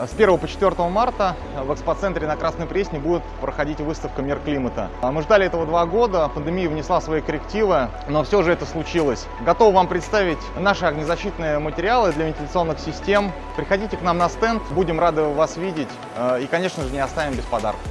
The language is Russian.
А с 1 по 4 марта в экспоцентре на Красной Пресне будет проходить выставка «Мир климата». А мы ждали этого два года, пандемия внесла свои коррективы, но все же это случилось. Готов вам представить наши огнезащитные материалы для вентиляционных систем. Приходите к нам на стенд, будем рады вас видеть э, и, конечно же, не оставим без подарков.